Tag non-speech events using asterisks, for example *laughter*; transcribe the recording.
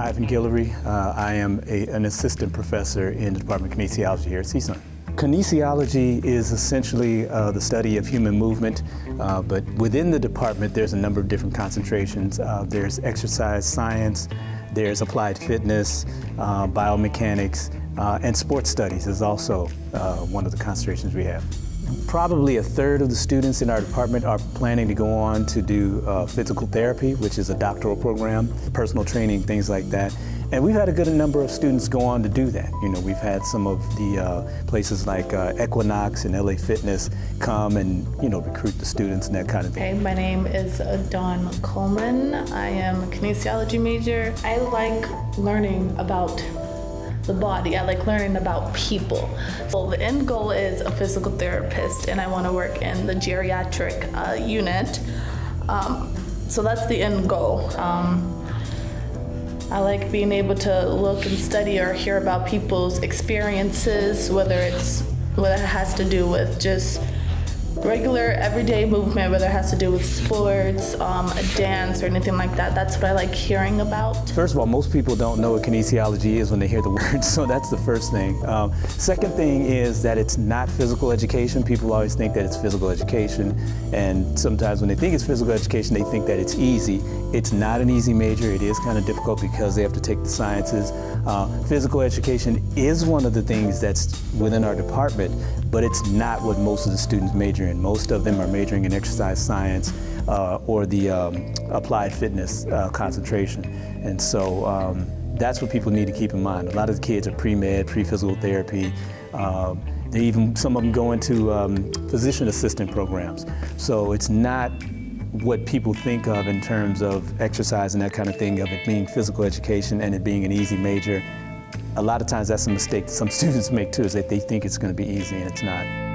Ivan Guillory. Uh, I am a, an assistant professor in the Department of Kinesiology here at CSUN. Kinesiology is essentially uh, the study of human movement, uh, but within the department there's a number of different concentrations. Uh, there's exercise science, there's applied fitness, uh, biomechanics, uh, and sports studies is also one of the concentrations we have. Probably a third of the students in our department are planning to go on to do uh, physical therapy, which is a doctoral program, personal training, things like that. And we've had a good number of students go on to do that. You know, we've had some of the uh, places like uh, Equinox and LA Fitness come and, you know, recruit the students and that kind of thing. Hey, my name is uh, Dawn Coleman. I am a kinesiology major. I like learning about the body. I like learning about people. So the end goal is a physical therapist, and I want to work in the geriatric uh, unit. Um, so that's the end goal. Um, I like being able to look and study or hear about people's experiences, whether it's what it has to do with just regular everyday movement, whether it has to do with sports, um, dance, or anything like that. That's what I like hearing about. First of all, most people don't know what kinesiology is when they hear the *laughs* word, so that's the first thing. Um, second thing is that it's not physical education. People always think that it's physical education, and sometimes when they think it's physical education, they think that it's easy. It's not an easy major. It is kind of difficult because they have to take the sciences. Uh, physical education is one of the things that's within our department, but it's not what most of the students major in. Most of them are majoring in exercise science uh, or the um, applied fitness uh, concentration. And so um, that's what people need to keep in mind. A lot of the kids are pre-med, pre-physical therapy. Uh, they even, some of them go into um, physician assistant programs. So it's not what people think of in terms of exercise and that kind of thing, of it being physical education and it being an easy major. A lot of times that's a mistake some *laughs* students make too, is that they think it's going to be easy and it's not.